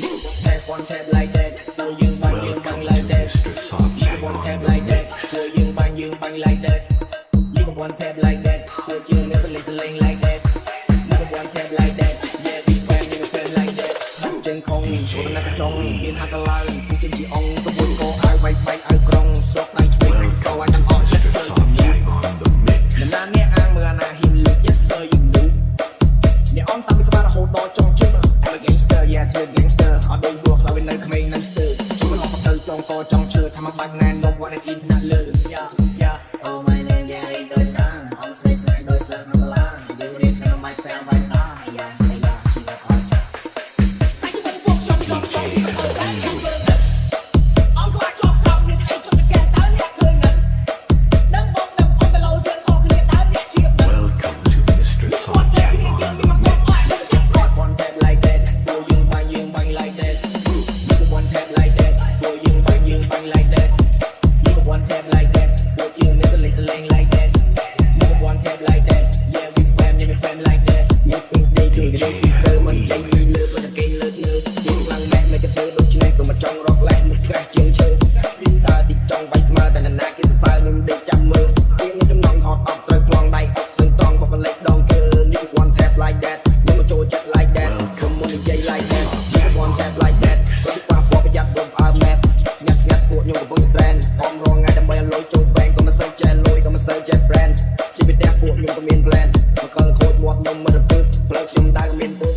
They want to like that ដល់យើងបាញ់យើងបាញ់ like that They want to like that លើយើងបាញ់យើងបាញ់ like that You want to like that ពួកយើងនៅសលេងសលេង like that Never want to like that Yeah we want to like that ចឹងខំឈប់ណាស់ចង់មានហាក់ឡើងពួកយើង ចង់ជឿថាមកបាច់ណែនមកវត្តទី ផ្លូវខ្ញុំដើរមានព